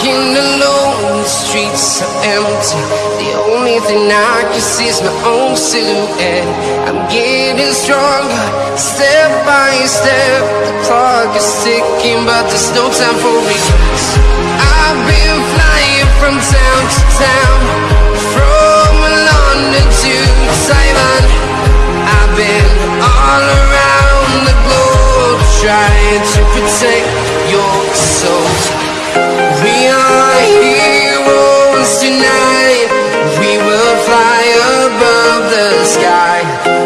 walking alone, the streets are empty. The only thing I can see is my own silhouette. I'm getting stronger, step by step. The clock is ticking, but there's no time for regrets. I've been flying from town to town, from London to Taiwan. I've been all around the globe trying to protect your soul. Sky.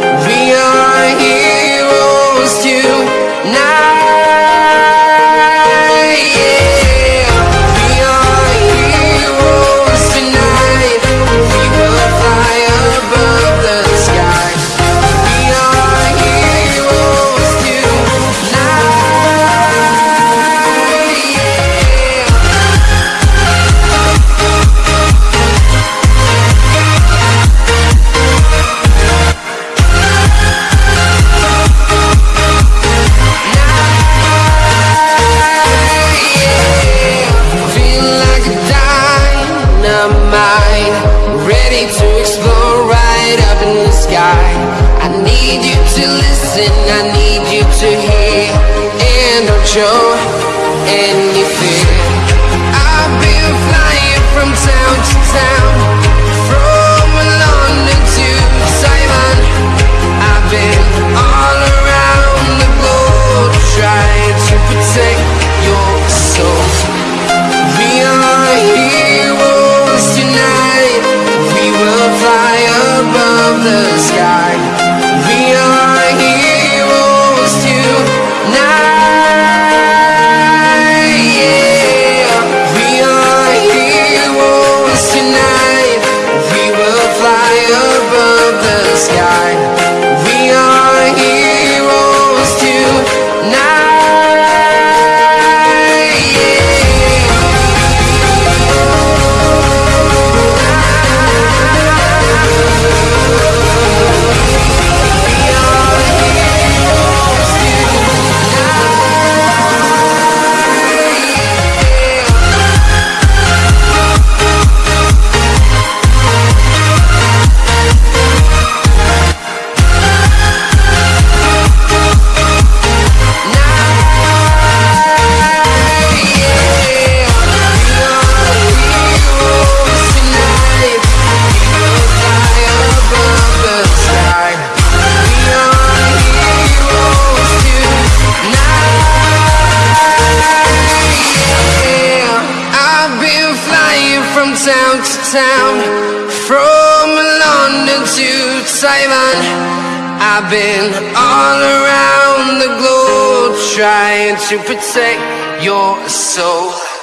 Ready to explode right up in the sky. I need you to listen, I need you to hear, and don't show any fear. I've been flying from town to town, from London to. I've been all around the globe trying to Town to town, from London to Taiwan. I've been all around the globe trying to protect your soul.